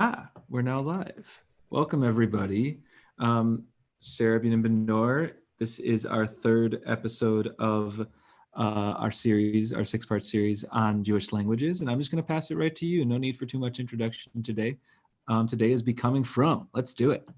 Ah, we're now live. Welcome everybody. Um, Sarah Bunin This is our third episode of uh, our series, our six-part series on Jewish languages, and I'm just going to pass it right to you. No need for too much introduction today. Um, today is becoming frum. Let's do it.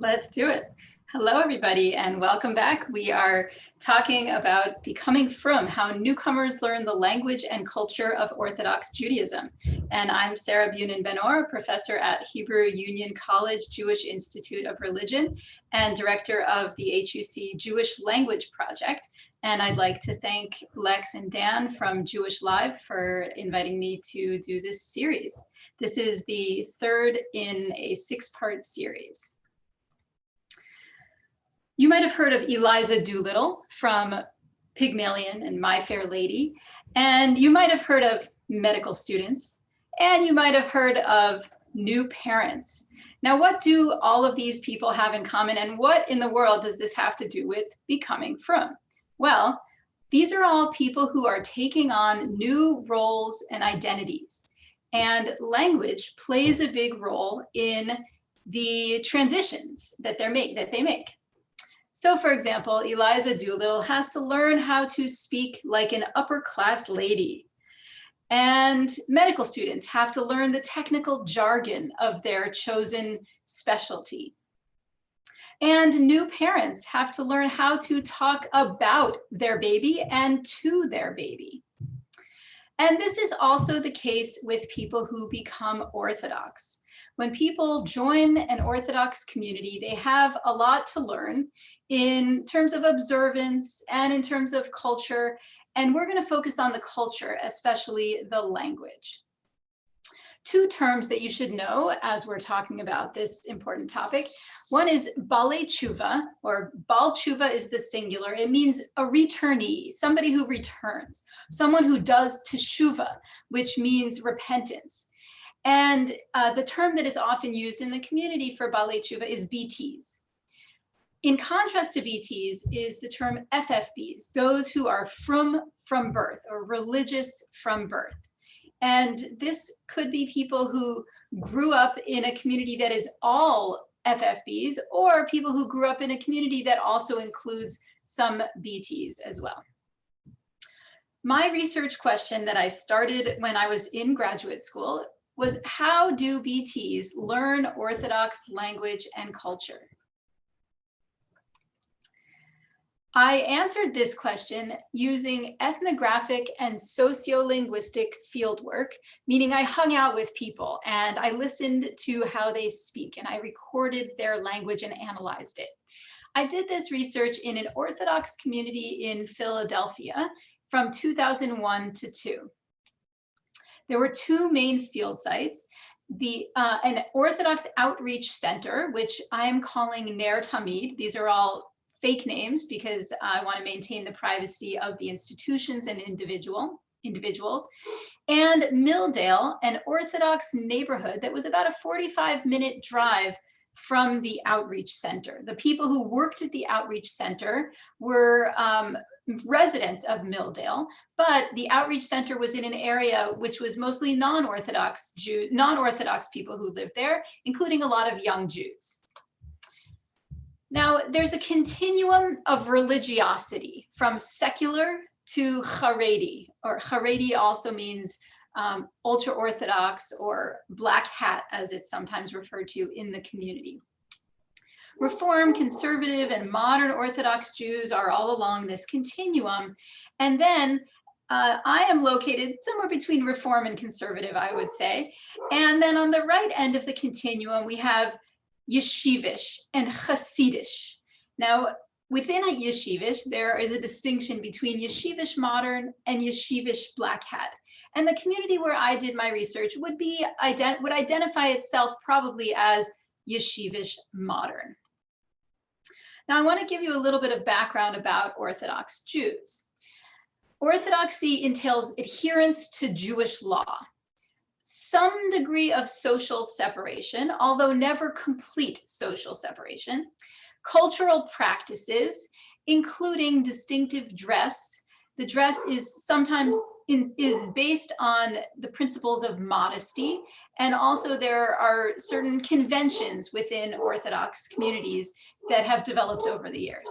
Let's do it. Hello, everybody, and welcome back. We are talking about becoming frum how newcomers learn the language and culture of Orthodox Judaism. And I'm Sarah Bunin Benor, professor at Hebrew Union College Jewish Institute of Religion and director of the HUC Jewish Language Project. And I'd like to thank Lex and Dan from Jewish Live for inviting me to do this series. This is the third in a six-part series. You might have heard of Eliza Doolittle from Pygmalion and My Fair Lady, and you might have heard of medical students, and you might have heard of new parents. Now, what do all of these people have in common, and what in the world does this have to do with becoming frum? Well, these are all people who are taking on new roles and identities. And language plays a big role in the transitions that make that they make. So for example, Eliza Doolittle has to learn how to speak like an upper class lady. And medical students have to learn the technical jargon of their chosen specialty. And new parents have to learn how to talk about their baby and to their baby. And this is also the case with people who become Orthodox when people join an Orthodox community, they have a lot to learn in terms of observance and in terms of culture. And we're going to focus on the culture, especially the language. Two terms that you should know as we're talking about this important topic. One is Bale Tshuva, or Bal Tshuva is the singular. It means a returnee, somebody who returns, someone who does teshuva, which means repentance. And uh, the term that is often used in the community for Balei Tshuva is BTs. In contrast to BTs is the term FFBs, those who are frum from birth or religious from birth. And this could be people who grew up in a community that is all FFBs or people who grew up in a community that also includes some BTs as well. My research question that I started when I was in graduate school was how do BTs learn Orthodox language and culture? I answered this question using ethnographic and sociolinguistic fieldwork, meaning I hung out with people and I listened to how they speak and I recorded their language and analyzed it. I did this research in an Orthodox community in Philadelphia from 2001 to 2. There were two main field sites. The uh, an Orthodox Outreach Center, which I'm calling Ner Tamid. These are all fake names because I want to maintain the privacy of the institutions and individual individuals. And Milldale, an Orthodox neighborhood that was about a 45 minute drive from the outreach center. The people who worked at the outreach center were um, residents of Milldale, but the outreach center was in an area which was mostly non-Orthodox Jew, non-Orthodox people who lived there, including a lot of young Jews. Now, there's a continuum of religiosity from secular to Haredi, or Haredi also means um, ultra Orthodox or black hat, as it's sometimes referred to in the community. Reform, conservative, and modern Orthodox Jews are all along this continuum. And then uh, I am located somewhere between Reform and conservative, I would say. And then on the right end of the continuum, we have Yeshivish and Hasidish. Now, within a Yeshivish, there is a distinction between Yeshivish modern and Yeshivish black hat. And the community where I did my research would be would identify itself probably as Yeshivish modern. Now, I want to give you a little bit of background about Orthodox Jews. Orthodoxy entails adherence to Jewish law, some degree of social separation, although never complete social separation, cultural practices, including distinctive dress. The dress is sometimes in, is based on the principles of modesty. And also there are certain conventions within Orthodox communities that have developed over the years.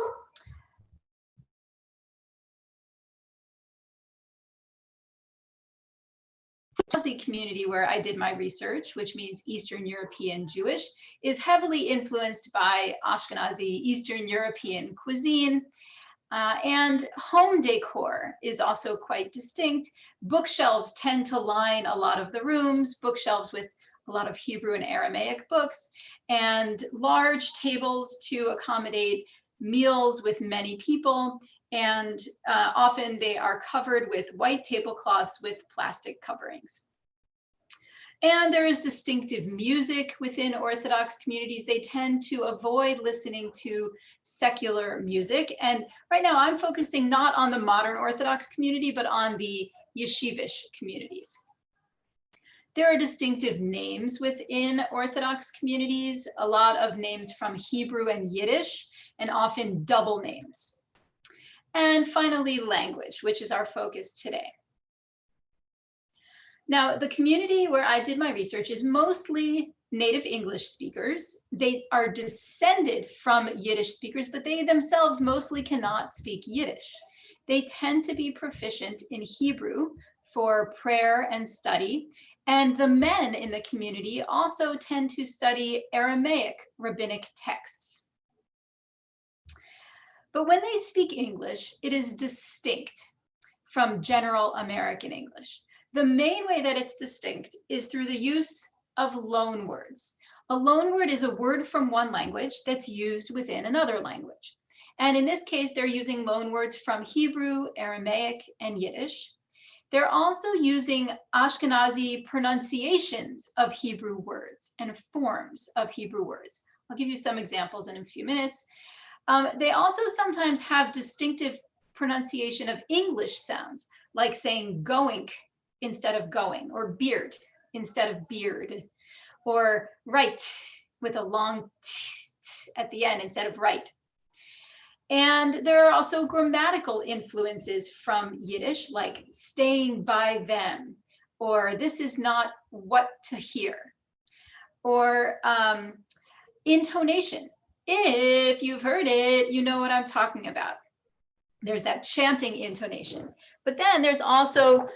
Ashkenazi community where I did my research, which means Eastern European Jewish, is heavily influenced by Ashkenazi Eastern European cuisine. Uh, and home decor is also quite distinct. Bookshelves tend to line a lot of the rooms, bookshelves with a lot of Hebrew and Aramaic books, and large tables to accommodate meals with many people. And uh, often they are covered with white tablecloths with plastic coverings. And there is distinctive music within Orthodox communities. They tend to avoid listening to secular music. And right now I'm focusing not on the modern Orthodox community, but on the yeshivish communities. There are distinctive names within Orthodox communities, a lot of names from Hebrew and Yiddish, and often double names. And finally, language, which is our focus today. Now, the community where I did my research is mostly native English speakers. They are descended from Yiddish speakers, but they themselves mostly cannot speak Yiddish. They tend to be proficient in Hebrew for prayer and study. And the men in the community also tend to study Aramaic rabbinic texts. But when they speak English, it is distinct from general American English. The main way that it's distinct is through the use of loan words. A loan word is a word from one language that's used within another language. And in this case, they're using loan words from Hebrew, Aramaic, and Yiddish. They're also using Ashkenazi pronunciations of Hebrew words and forms of Hebrew words. I'll give you some examples in a few minutes. Um, they also sometimes have distinctive pronunciation of English sounds, like saying going instead of going, or beard instead of beard, or right with a long t at the end instead of right. And there are also grammatical influences from Yiddish, like staying by them, or this is not what to hear, or um, intonation. If you've heard it, you know what I'm talking about. There's that chanting intonation. But then there's also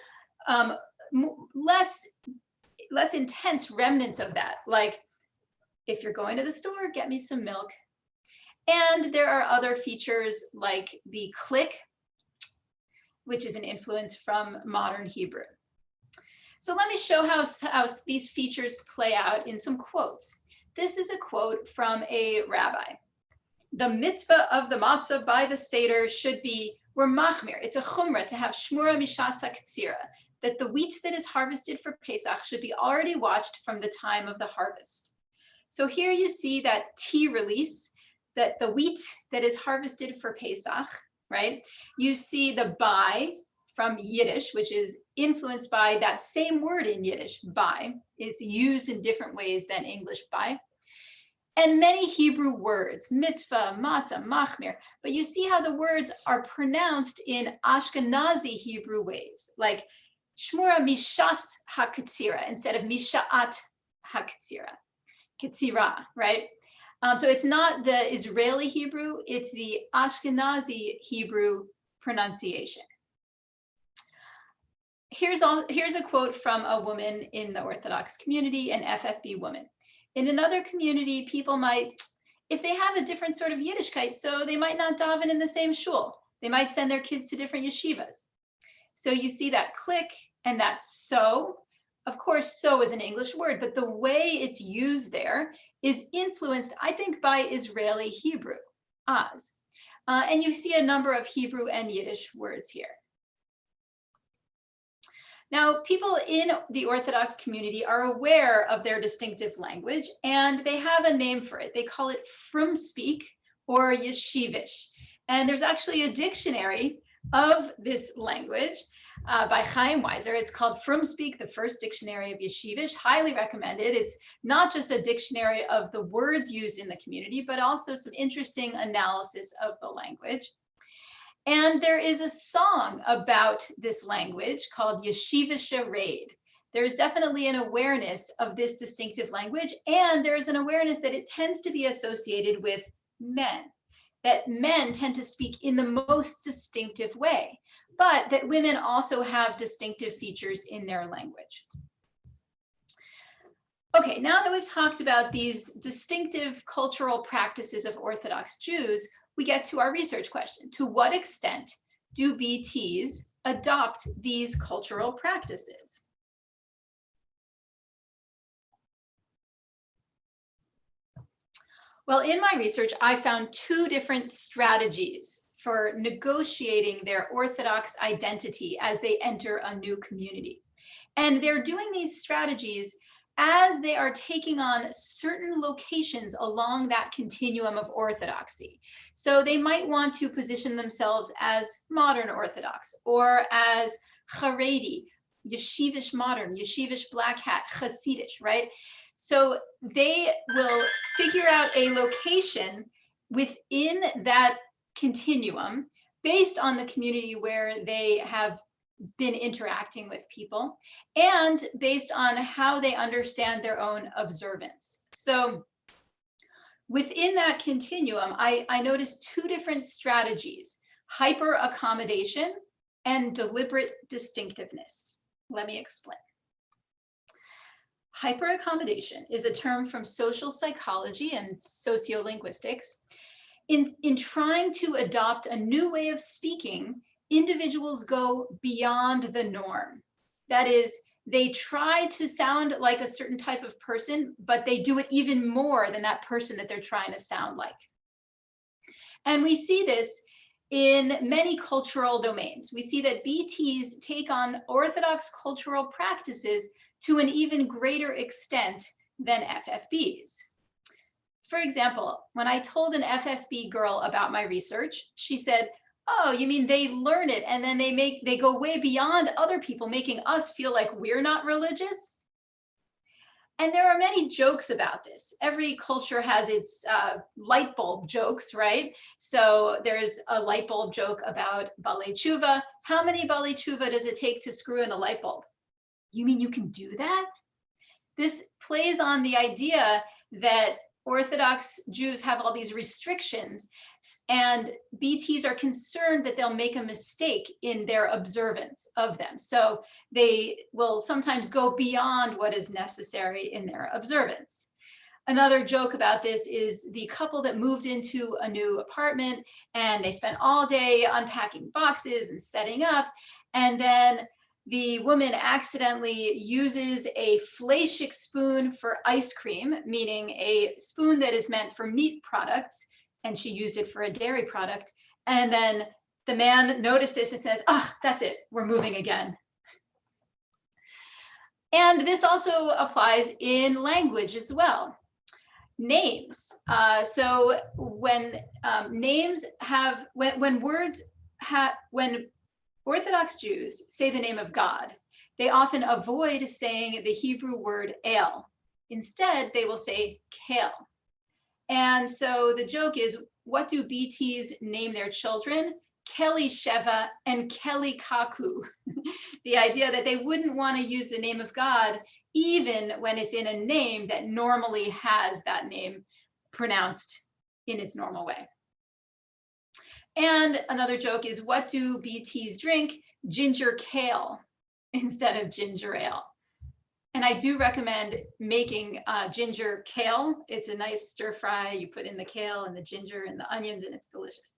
um, less, less intense remnants of that. Like, if you're going to the store, get me some milk. And there are other features like the click, which is an influence from modern Hebrew. So let me show how, how these features play out in some quotes. This is a quote from a rabbi. The mitzvah of the matzah by the Seder should be, we're machmir, it's a chumrah to have shmura mishasa ktsira, that the wheat that is harvested for Pesach should be already watched from the time of the harvest. So here you see that T release, that the wheat that is harvested for Pesach, right? You see the by from Yiddish, which is influenced by that same word in Yiddish, by, is used in different ways than English by. And many Hebrew words, mitzvah, matzah, machmir, but you see how the words are pronounced in Ashkenazi Hebrew ways, like shmura mishas haketzira instead of mishaat haketzira, ketzira, right? Um, so it's not the Israeli Hebrew, it's the Ashkenazi Hebrew pronunciation here's all here's a quote from a woman in the Orthodox community, an FFB woman. In another community, people might, if they have a different sort of Yiddishkeit, so they might not daven in the same shul. They might send their kids to different yeshivas. So you see that click and that so. Of course, so is an English word, but the way it's used there is influenced, I think, by Israeli Hebrew, az. Uh, and you see a number of Hebrew and Yiddish words here. Now, people in the Orthodox community are aware of their distinctive language and they have a name for it. They call it Frum speak or Yeshivish. And there's actually a dictionary of this language uh, by Chaim Weiser. It's called Frumspeak, the first dictionary of Yeshivish, highly recommended. It's not just a dictionary of the words used in the community, but also some interesting analysis of the language. And there is a song about this language called Yeshivische Raid. There's definitely an awareness of this distinctive language, and there's an awareness that it tends to be associated with men, that men tend to speak in the most distinctive way, but that women also have distinctive features in their language. Okay, now that we've talked about these distinctive cultural practices of Orthodox Jews, we get to our research question. To what extent do BTs adopt these cultural practices? Well, in my research, I found two different strategies for negotiating their Orthodox identity as they enter a new community. And they're doing these strategies as they are taking on certain locations along that continuum of orthodoxy. So they might want to position themselves as modern Orthodox or as Haredi, yeshivish modern, yeshivish black hat, Hasidish, right? So they will figure out a location within that continuum based on the community where they have been interacting with people and based on how they understand their own observance. So within that continuum, I, I noticed two different strategies, hyper accommodation and deliberate distinctiveness. Let me explain. Hyper accommodation is a term from social psychology and sociolinguistics. In, in trying to adopt a new way of speaking individuals go beyond the norm. That is, they try to sound like a certain type of person, but they do it even more than that person that they're trying to sound like. And we see this in many cultural domains. We see that BTs take on Orthodox cultural practices to an even greater extent than FFBs. For example, when I told an FFB girl about my research, she said, oh you mean they learn it and then they make they go way beyond other people making us feel like we're not religious and there are many jokes about this. Every culture has its uh, light bulb jokes right? So there's a light bulb joke about balei tshuva how many balei tshuva does it take to screw in a light bulb? You mean you can do that? This plays on the idea that Orthodox Jews have all these restrictions and BTs are concerned that they'll make a mistake in their observance of them. So they will sometimes go beyond what is necessary in their observance. Another joke about this is the couple that moved into a new apartment and they spent all day unpacking boxes and setting up. And then the woman accidentally uses a fleischick spoon for ice cream, meaning a spoon that is meant for meat products, and she used it for a dairy product. And then the man noticed this and says, ah, oh, that's it, we're moving again. And this also applies in language as well. Names. Uh, so when um, names have, when, when words have, when Orthodox Jews say the name of God. They often avoid saying the Hebrew word El. Instead, they will say Kel. And so the joke is, what do BTs name their children? Kelly Sheva and Kelly Kaku. the idea that they wouldn't want to use the name of God even when it's in a name that normally has that name pronounced in its normal way. And another joke is what do BTs drink? Ginger kale instead of ginger ale. And I do recommend making uh, ginger kale. It's a nice stir fry. You put in the kale and the ginger and the onions and it's delicious.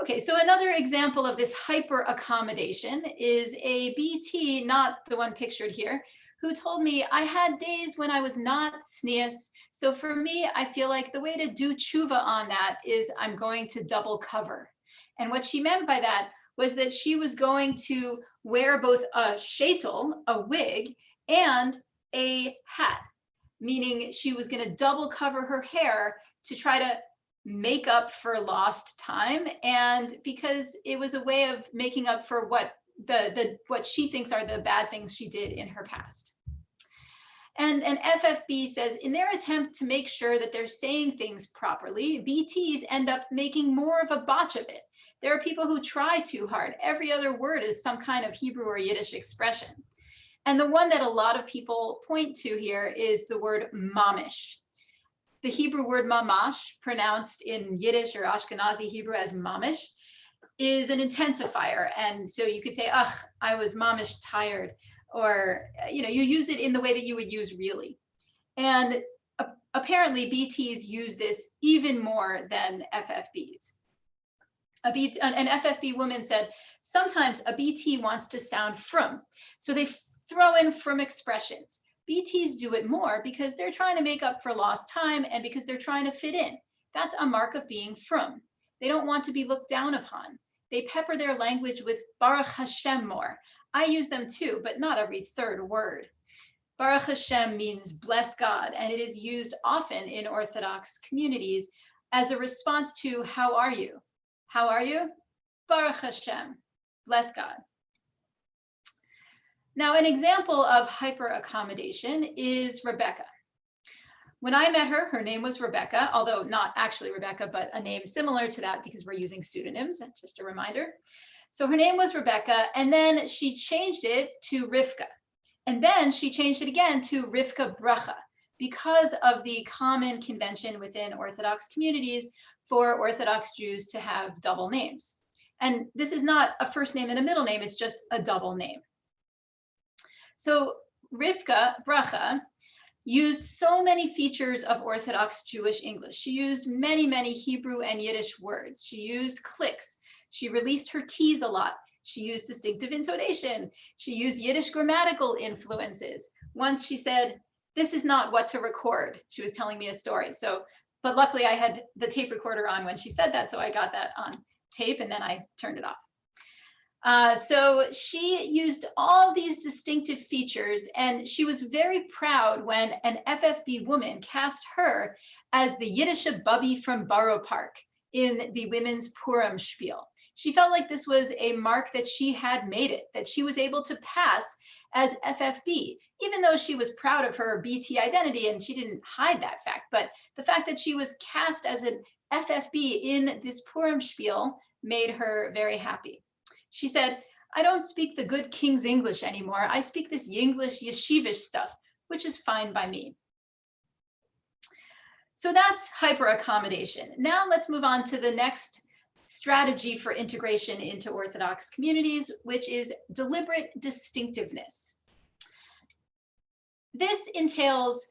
Okay, so another example of this hyper accommodation is a BT, not the one pictured here, who told me I had days when I was not tznius so for me, I feel like the way to do tshuva on that is I'm going to double cover. And what she meant by that was that she was going to wear both a shetel, a wig, and a hat, meaning she was going to double cover her hair to try to make up for lost time and because it was a way of making up for what the the what she thinks are the bad things she did in her past and, and FFB says in their attempt to make sure that they're saying things properly, BTs end up making more of a botch of it. There are people who try too hard. Every other word is some kind of Hebrew or Yiddish expression. And the one that a lot of people point to here is the word mamish. The Hebrew word mamash, pronounced in Yiddish or Ashkenazi Hebrew as mamish, is an intensifier. And so you could say, ugh, I was mamish tired, or, uh, you know, you use it in the way that you would use really. And apparently BTs use this even more than FFBs. A BT, an FFB woman said, sometimes a BT wants to sound frum, so they throw in frum expressions. BTs do it more because they're trying to make up for lost time and because they're trying to fit in. That's a mark of being frum. They don't want to be looked down upon. They pepper their language with Baruch Hashem more. I use them too, but not every third word. Baruch Hashem means bless God, and it is used often in Orthodox communities as a response to how are you? How are you? Baruch Hashem, bless God. Now, an example of hyper accommodation is Rebecca. When I met her, her name was Rebecca, although not actually Rebecca, but a name similar to that because we're using pseudonyms, just a reminder. So her name was Rebecca, and then she changed it to Rivka. And then she changed it again to Rivka Bracha because of the common convention within Orthodox communities for Orthodox Jews to have double names. And this is not a first name and a middle name, it's just a double name. So Rivka Bracha used so many features of Orthodox Jewish English. She used many, many Hebrew and Yiddish words. She used clicks. She released her T's a lot. She used distinctive intonation. She used Yiddish grammatical influences. Once she said, this is not what to record. She was telling me a story. So, but luckily I had the tape recorder on when she said that. So I got that on tape and then I turned it off. Uh, so she used all these distinctive features and she was very proud when an FFB woman cast her as the Yiddish Bubby from Borough Park in the women's Purim spiel. She felt like this was a mark that she had made it, that she was able to pass as FFB, even though she was proud of her BT identity and she didn't hide that fact. But the fact that she was cast as an FFB in this Purim spiel made her very happy. She said, I don't speak the good King's English anymore. I speak this Yinglish yeshivish stuff, which is fine by me. So that's hyper accommodation. Now let's move on to the next strategy for integration into Orthodox communities, which is deliberate distinctiveness. This entails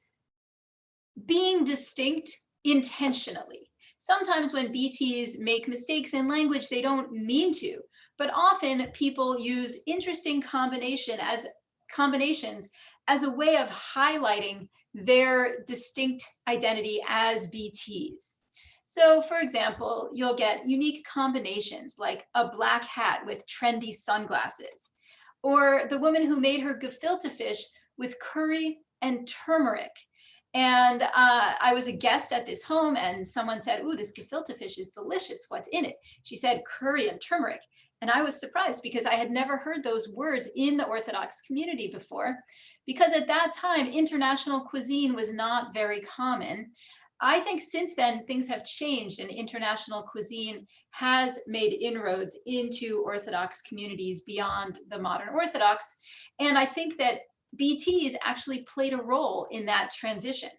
being distinct intentionally. Sometimes when BTs make mistakes in language, they don't mean to, but often people use interesting combination as combinations as a way of highlighting their distinct identity as BTs. So for example, you'll get unique combinations like a black hat with trendy sunglasses, or the woman who made her gefilte fish with curry and turmeric. And uh, I was a guest at this home and someone said, ooh, this gefilte fish is delicious. What's in it? She said curry and turmeric. And I was surprised because I had never heard those words in the Orthodox community before, because at that time, international cuisine was not very common. I think since then, things have changed and international cuisine has made inroads into Orthodox communities beyond the modern Orthodox. And I think that BTs actually played a role in that transition.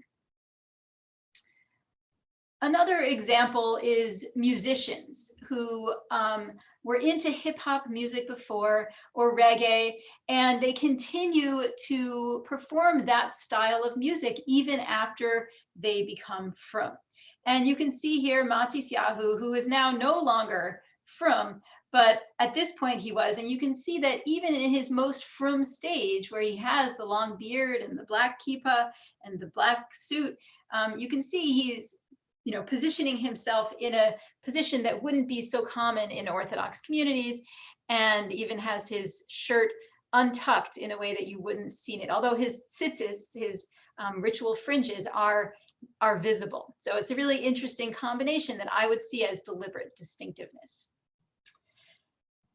Another example is musicians who um, were into hip hop music before or reggae, and they continue to perform that style of music even after they become frum. And you can see here Matisyahu, who is now no longer frum, but at this point he was. And you can see that even in his most frum stage, where he has the long beard and the black kippah and the black suit, um, you can see he's you know, positioning himself in a position that wouldn't be so common in Orthodox communities, and even has his shirt untucked in a way that you wouldn't seen it. Although his tzitzis, his um, ritual fringes are are visible. So it's a really interesting combination that I would see as deliberate distinctiveness.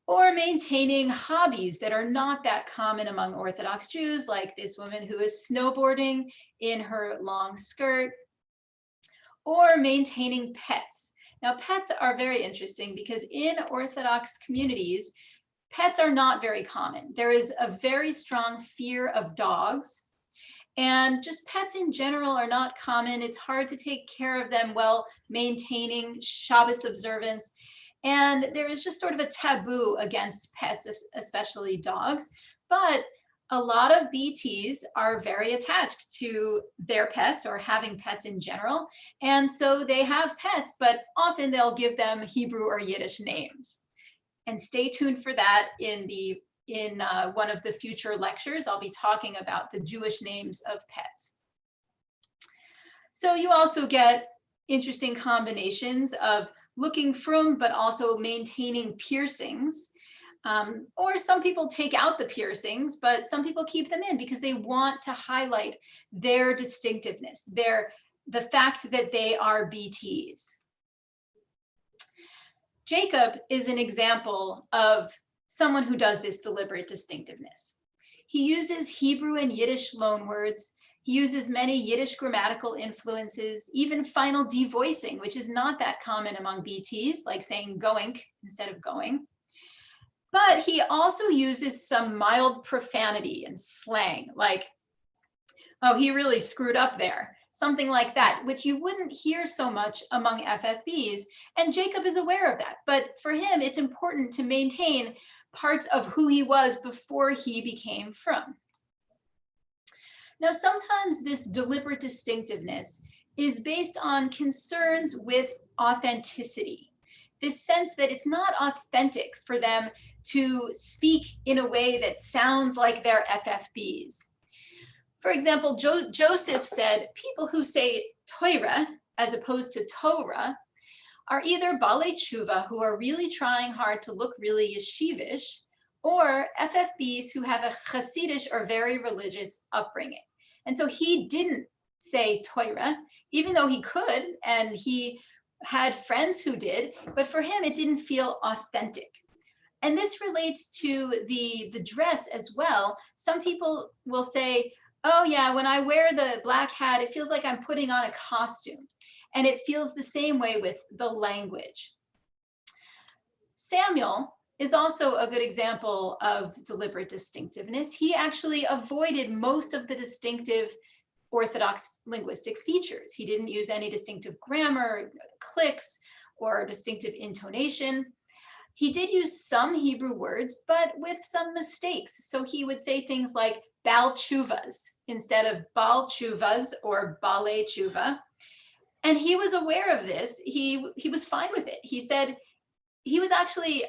Or maintaining hobbies that are not that common among Orthodox Jews, like this woman who is snowboarding in her long skirt, or maintaining pets. Now, pets are very interesting because in Orthodox communities, pets are not very common. There is a very strong fear of dogs. And just pets in general are not common. It's hard to take care of them while maintaining Shabbos observance. And there is just sort of a taboo against pets, especially dogs. But a lot of BTs are very attached to their pets or having pets in general. And so they have pets, but often they'll give them Hebrew or Yiddish names. And stay tuned for that in the in uh, one of the future lectures. I'll be talking about the Jewish names of pets. So you also get interesting combinations of looking frum, but also maintaining piercings. Um, or some people take out the piercings, but some people keep them in because they want to highlight their distinctiveness, their the fact that they are BTs. Jacob is an example of someone who does this deliberate distinctiveness. He uses Hebrew and Yiddish loanwords. He uses many Yiddish grammatical influences, even final devoicing, which is not that common among BTs, like saying going instead of going. But he also uses some mild profanity and slang, like, oh, he really screwed up there, something like that, which you wouldn't hear so much among FFBs. And Jacob is aware of that. But for him, it's important to maintain parts of who he was before he became frum. Now, sometimes this deliberate distinctiveness is based on concerns with authenticity this sense that it's not authentic for them to speak in a way that sounds like they're FFBs. For example, jo Joseph said people who say Torah as opposed to Torah are either Balei Tshuva who are really trying hard to look really yeshivish, or FFBs who have a Hasidish or very religious upbringing. And so he didn't say Torah, even though he could, and he had friends who did, but for him, it didn't feel authentic. And this relates to the, the dress as well. Some people will say, oh yeah, when I wear the black hat, it feels like I'm putting on a costume. And it feels the same way with the language. Samuel is also a good example of deliberate distinctiveness. He actually avoided most of the distinctive orthodox linguistic features. He didn't use any distinctive grammar, clicks, or distinctive intonation. He did use some Hebrew words, but with some mistakes. So he would say things like Bal Chuvas instead of Bal Chuvas or Bale Chuva. And he was aware of this. He, he was fine with it. He said he was actually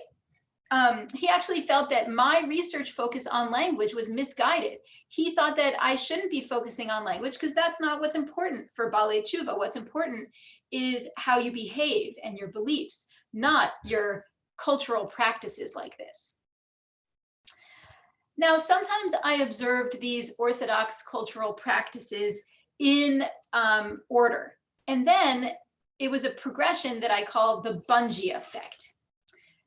um, he actually felt that my research focus on language was misguided. He thought that I shouldn't be focusing on language because that's not what's important for Bale Tshuva. What's important is how you behave and your beliefs, not your cultural practices like this. Now, sometimes I observed these Orthodox cultural practices in um, order. And then it was a progression that I call the bungee effect.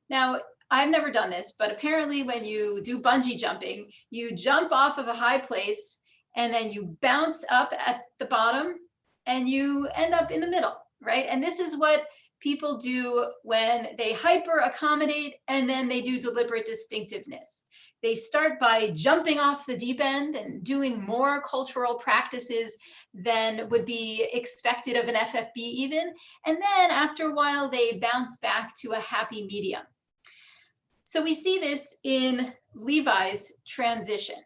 Now, I've never done this, but apparently when you do bungee jumping, you jump off of a high place and then you bounce up at the bottom and you end up in the middle, right? And this is what people do when they hyper accommodate and then they do deliberate distinctiveness. They start by jumping off the deep end and doing more cultural practices than would be expected of an FFB even. And then after a while, they bounce back to a happy medium. So we see this in Levi's transition.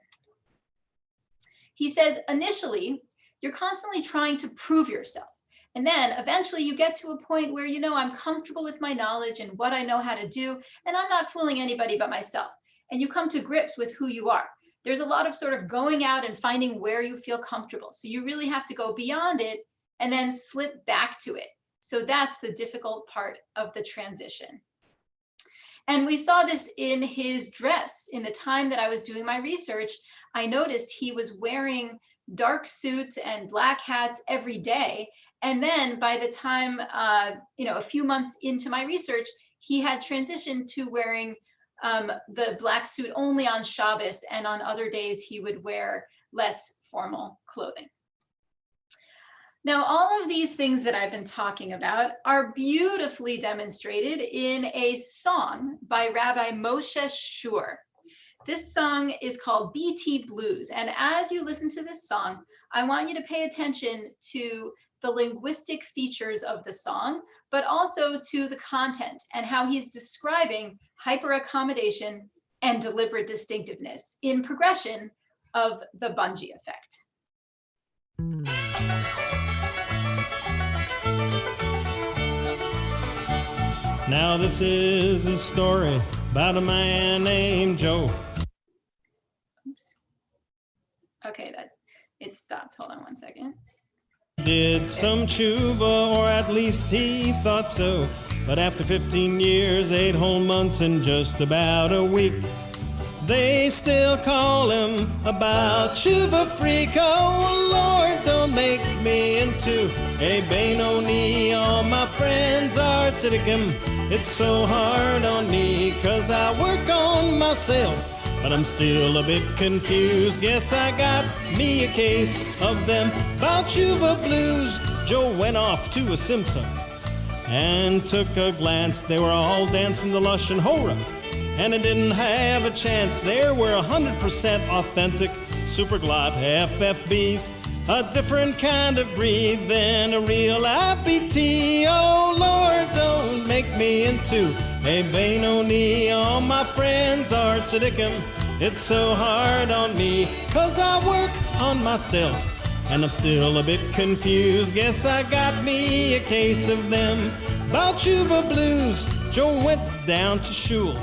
He says, initially, you're constantly trying to prove yourself. And then eventually you get to a point where, you know, I'm comfortable with my knowledge and what I know how to do, and I'm not fooling anybody but myself. And you come to grips with who you are. There's a lot of sort of going out and finding where you feel comfortable. So you really have to go beyond it and then slip back to it. So that's the difficult part of the transition. And we saw this in his dress. In the time that I was doing my research, I noticed he was wearing dark suits and black hats every day. And then by the time, uh, you know, a few months into my research, he had transitioned to wearing um, the black suit only on Shabbos, and on other days he would wear less formal clothing. Now, all of these things that I've been talking about are beautifully demonstrated in a song by Rabbi Moshe Shur. This song is called BT Blues. And as you listen to this song, I want you to pay attention to the linguistic features of the song, but also to the content and how he's describing hyperaccommodation and deliberate distinctiveness in progression of the bungee effect. Now this is a story about a man named Joe. Oops. Okay, that it stopped. Hold on one second. Did some tshuva, or at least he thought so. But after 15 years, eight whole months, and just about a week, they still call him about tshuva freak. Oh Lord, don't make me into a Benoni. All my friends are tziddikim. It's so hard on me, cause I work on myself. But I'm still a bit confused. Guess I got me a case of them about Chuba blues. Joe went off to a simcha and took a glance. They were all dancing the lush and hora, and it didn't have a chance. There were 100% authentic superglot FFBs a different kind of breed than a real IPT. Oh Lord, don't make me into a Benoni. All my friends are tzaddikim. It's so hard on me, cause I work on myself. And I'm still a bit confused. Guess I got me a case of them. About Chuba Blues, Joe went down to shul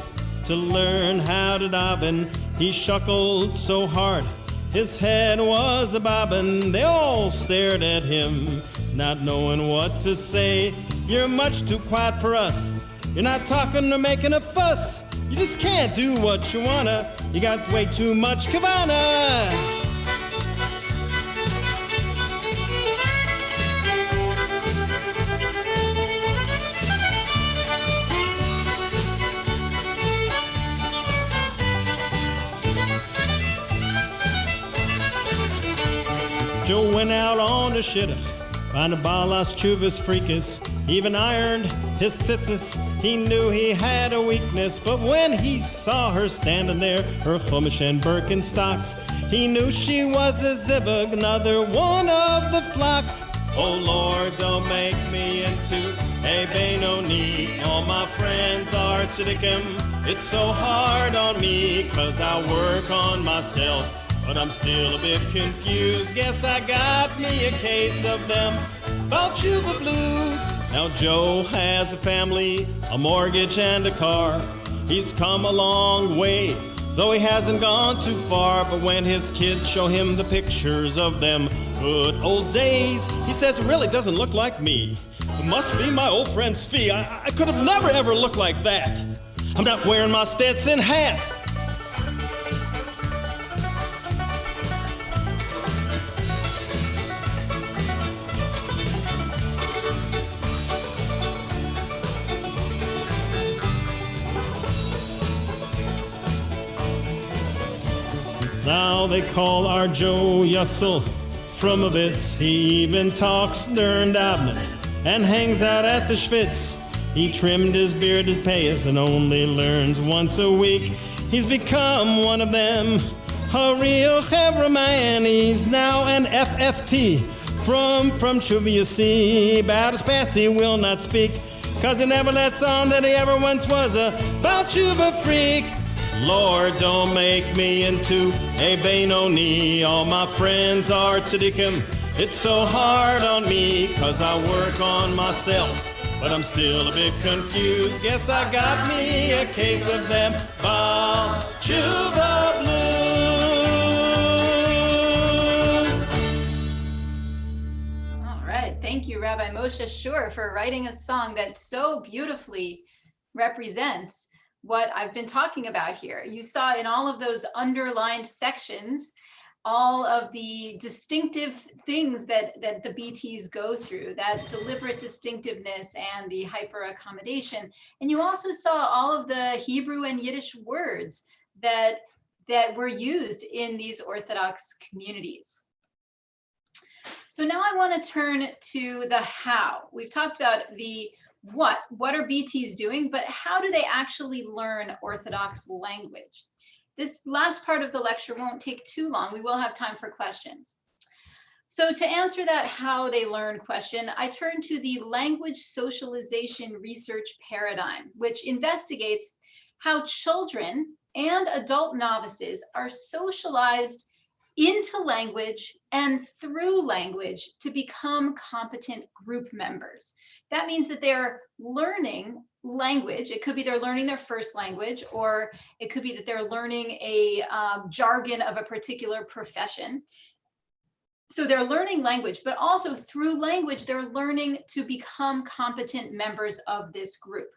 to learn how to daven. He shuckled so hard his head was a bobbin', they all stared at him, not knowing what to say. You're much too quiet for us. You're not talking or making a fuss. You just can't do what you wanna. You got way too much kavana. Joe went out on the shidduch, found a balas chuvas freakus, even ironed his tzitzis. He knew he had a weakness, but when he saw her standing there, her chumash and Birkenstocks, he knew she was a zivug, another one of the flock. Oh Lord, don't make me into a Benoni. All my friends are tziddikim. It's so hard on me, cause I work on myself but I'm still a bit confused. Guess I got me a case of them Balchuba blues. Now Joe has a family, a mortgage, and a car. He's come a long way, though he hasn't gone too far. But when his kids show him the pictures of them good old days, he says it really doesn't look like me. It must be my old friend Svi. I, I could have never ever looked like that. I'm not wearing my Stetson hat. Now they call our Joe Yussel from a bits. He even talks during Abner and hangs out at the Schwitz. He trimmed his beard to pay us and only learns once a week. He's become one of them, a real Hebra man. He's now an FFT from from Chuvia see. About his past he will not speak, cause he never lets on that he ever once was a Balchuba freak. Lord, don't make me into a Benoni. All my friends are tzaddikim. It's so hard on me, cause I work on myself. But I'm still a bit confused. Guess I got me a case of them Baal Tshuva Blues. All right. Thank you, Rabbi Moshe Shur, for writing a song that so beautifully represents what I've been talking about here. You saw in all of those underlined sections, all of the distinctive things that, that the BTs go through, that deliberate distinctiveness and the hyper accommodation. And you also saw all of the Hebrew and Yiddish words that, that were used in these Orthodox communities. So now I want to turn to the how. We've talked about the what, what are BTs doing, but how do they actually learn Orthodox language? This last part of the lecture won't take too long. We will have time for questions. So to answer that how they learn question, I turn to the language socialization research paradigm, which investigates how children and adult novices are socialized into language and through language to become competent group members. That means that they're learning language. It could be they're learning their first language, or it could be that they're learning a um, jargon of a particular profession. So they're learning language, but also through language, they're learning to become competent members of this group.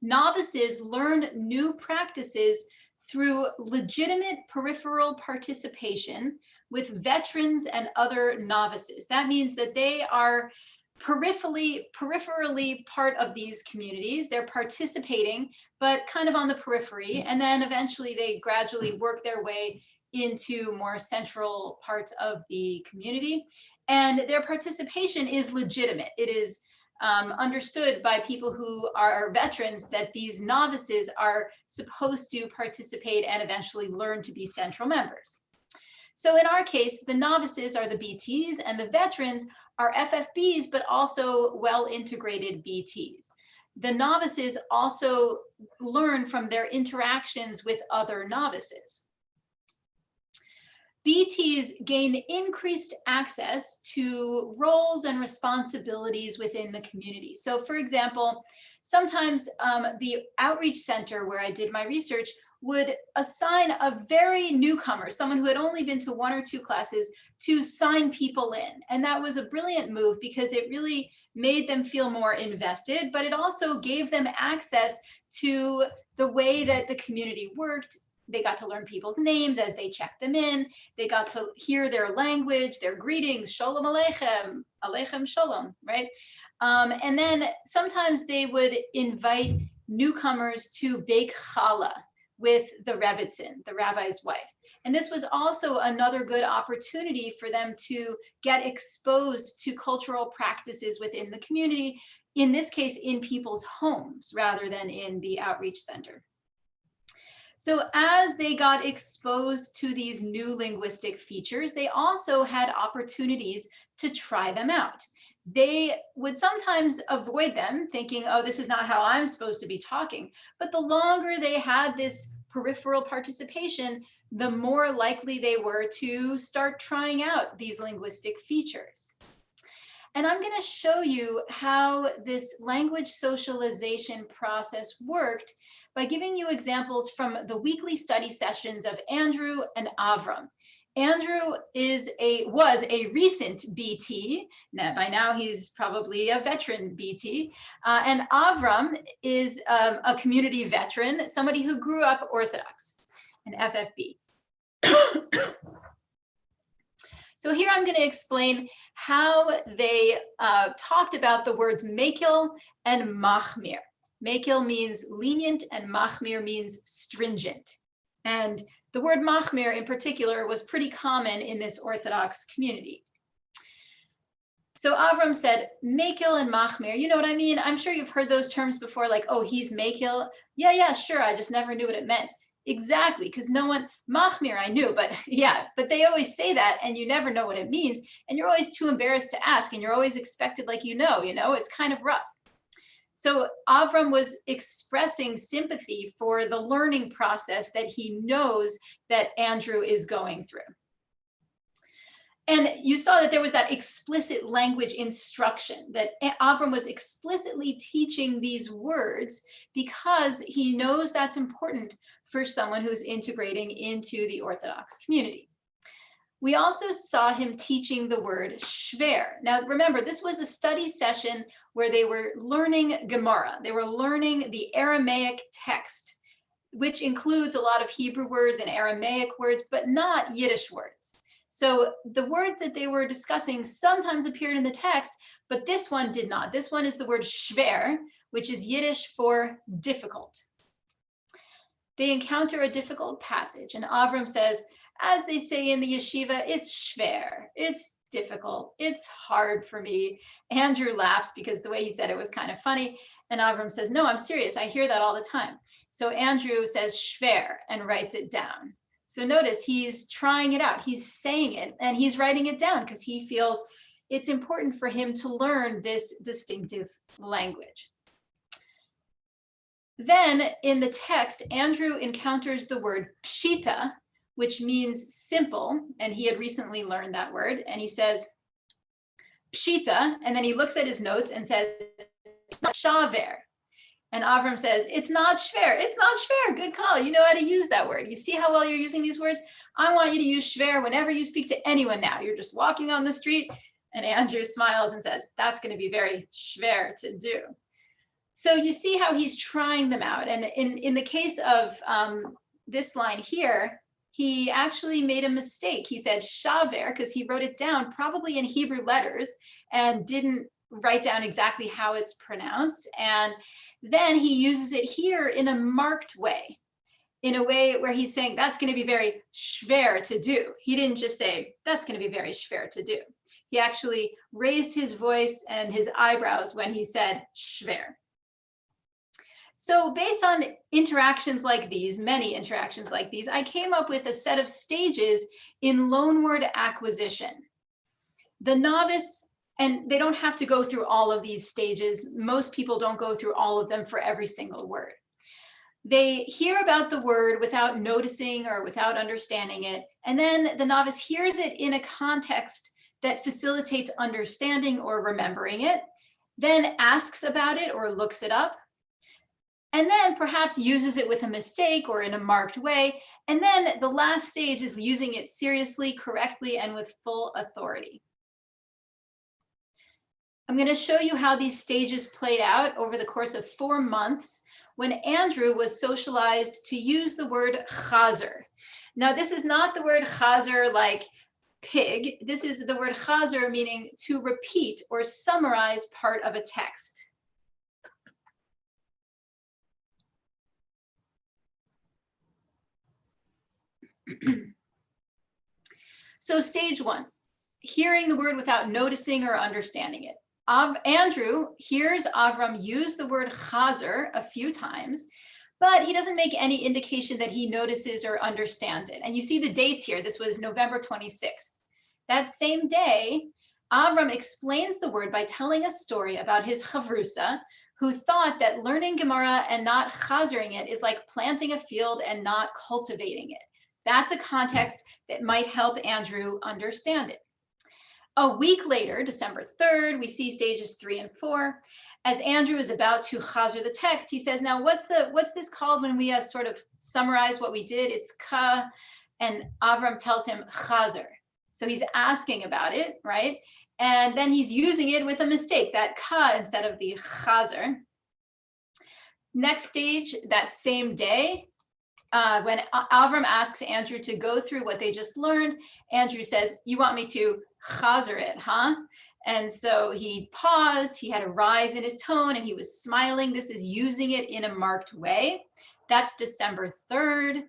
Novices learn new practices through legitimate peripheral participation with veterans and other novices. That means that they are peripherally peripherally part of these communities. They're participating but kind of on the periphery. And then eventually they gradually work their way into more central parts of the community. And their participation is legitimate. It is um, understood by people who are veterans that these novices are supposed to participate and eventually learn to be central members. So in our case, the novices are the BTs and the veterans are FFBs, but also well integrated BTs. The novices also learn from their interactions with other novices. BTs gain increased access to roles and responsibilities within the community. So for example, sometimes um, the outreach center where I did my research would assign a very newcomer, someone who had only been to one or two classes, to sign people in. And that was a brilliant move because it really made them feel more invested, but it also gave them access to the way that the community worked. They got to learn people's names as they checked them in. They got to hear their language, their greetings, shalom aleichem, aleichem shalom, right? Um, and then sometimes they would invite newcomers to bake challah, with the Rebbitzin, the rabbi's wife. And this was also another good opportunity for them to get exposed to cultural practices within the community, in this case, in people's homes rather than in the outreach center. So as they got exposed to these new linguistic features, they also had opportunities to try them out. They would sometimes avoid them thinking, oh, this is not how I'm supposed to be talking. But the longer they had this peripheral participation, the more likely they were to start trying out these linguistic features. And I'm going to show you how this language socialization process worked by giving you examples from the weekly study sessions of Andrew and Avram. Andrew is a was a recent BT. Now, by now, he's probably a veteran BT. Uh, and Avram is um, a community veteran, somebody who grew up Orthodox, an FFB. so here I'm going to explain how they uh, talked about the words makil and machmir. Makil means lenient and machmir means stringent. And the word machmir in particular was pretty common in this Orthodox community. So Avram said, Makil and Machmir, you know what I mean? I'm sure you've heard those terms before, like, oh, he's Makil. Yeah, yeah, sure. I just never knew what it meant. Exactly, because no one, Machmir, I knew, but yeah, but they always say that and you never know what it means. And you're always too embarrassed to ask and you're always expected like you know, you know, it's kind of rough. So Avram was expressing sympathy for the learning process that he knows that Andrew is going through. And you saw that there was that explicit language instruction that Avram was explicitly teaching these words because he knows that's important for someone who's integrating into the Orthodox community. We also saw him teaching the word shver. Now, remember, this was a study session where they were learning Gemara. They were learning the Aramaic text, which includes a lot of Hebrew words and Aramaic words, but not Yiddish words. So the words that they were discussing sometimes appeared in the text, but this one did not. This one is the word shver, which is Yiddish for difficult. They encounter a difficult passage, and Avram says, as they say in the yeshiva, it's schwer, it's difficult. It's hard for me. Andrew laughs because the way he said it was kind of funny. And Avram says, no, I'm serious. I hear that all the time. So Andrew says schwer and writes it down. So notice he's trying it out. He's saying it and he's writing it down because he feels it's important for him to learn this distinctive language. Then in the text, Andrew encounters the word pshita, which means simple. And he had recently learned that word. And he says, pshita. And then he looks at his notes and says, shaver. And Avram says, it's not shver, it's not shver, good call. You know how to use that word. You see how well you're using these words? I want you to use shver whenever you speak to anyone now. You're just walking on the street and Andrew smiles and says, that's gonna be very shver to do. So you see how he's trying them out. And in, in the case of um, this line here, he actually made a mistake. He said shaver because he wrote it down probably in Hebrew letters and didn't write down exactly how it's pronounced. And then he uses it here in a marked way, in a way where he's saying that's going to be very schwer to do. He didn't just say that's going to be very schwer to do. He actually raised his voice and his eyebrows when he said schwer. So based on interactions like these, many interactions like these, I came up with a set of stages in loanword acquisition. The novice and they don't have to go through all of these stages. Most people don't go through all of them for every single word. They hear about the word without noticing or without understanding it. And then the novice hears it in a context that facilitates understanding or remembering it, then asks about it or looks it up, and then perhaps uses it with a mistake or in a marked way. And then the last stage is using it seriously, correctly, and with full authority. I'm going to show you how these stages played out over the course of four months when Andrew was socialized to use the word chazer. Now, this is not the word chazer like pig. This is the word chazer meaning to repeat or summarize part of a text. so stage one, hearing the word without noticing or understanding it. Av Andrew hears Avram use the word chazer a few times, but he doesn't make any indication that he notices or understands it. And you see the dates here. This was November 26th. That same day, Avram explains the word by telling a story about his chavrusa, who thought that learning Gemara and not chazering it is like planting a field and not cultivating it. That's a context that might help Andrew understand it. A week later, December 3rd, we see stages three and four. As Andrew is about to chazer the text, he says, now what's the what's this called when we uh, sort of summarize what we did? It's ka, and Avram tells him chazer. So he's asking about it, right? And then he's using it with a mistake, that ka instead of the chazer. Next stage, that same day, uh, when Avram asks Andrew to go through what they just learned, Andrew says, you want me to chazer it, huh? And so he paused, he had a rise in his tone and he was smiling. This is using it in a marked way. That's December 3rd.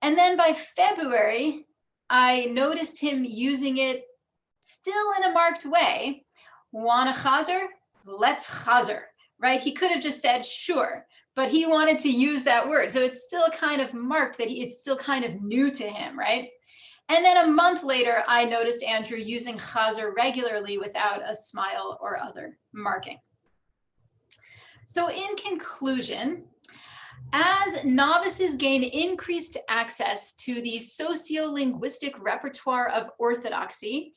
And then by February, I noticed him using it still in a marked way. Want a chazer? Let's chazer, right? He could have just said, sure but he wanted to use that word. So it's still kind of marked that he, it's still kind of new to him, right? And then a month later, I noticed Andrew using chazer regularly without a smile or other marking. So in conclusion, as novices gain increased access to the sociolinguistic repertoire of orthodoxy,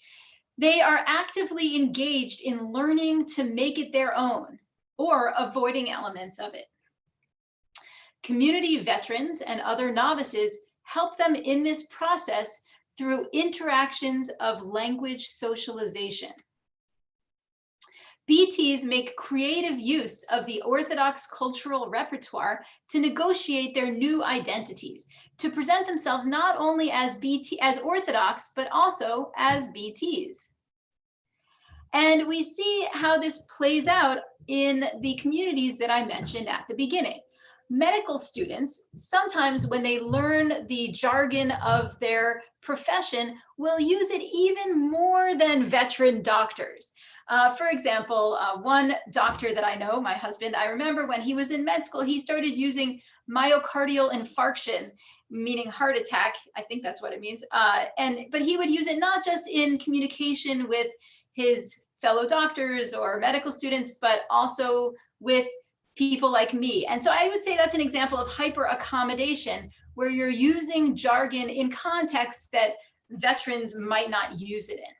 they are actively engaged in learning to make it their own or avoiding elements of it. Community veterans and other novices help them in this process through interactions of language socialization. BTs make creative use of the Orthodox cultural repertoire to negotiate their new identities, to present themselves not only as BT as Orthodox, but also as BTs. And we see how this plays out in the communities that I mentioned at the beginning. Medical students, sometimes when they learn the jargon of their profession, will use it even more than veteran doctors. Uh, for example, uh, one doctor that I know, my husband, I remember when he was in med school, he started using myocardial infarction, meaning heart attack. I think that's what it means. Uh, and but he would use it not just in communication with his fellow doctors or medical students, but also with people like me. And so I would say that's an example of hyper accommodation where you're using jargon in contexts that veterans might not use it in.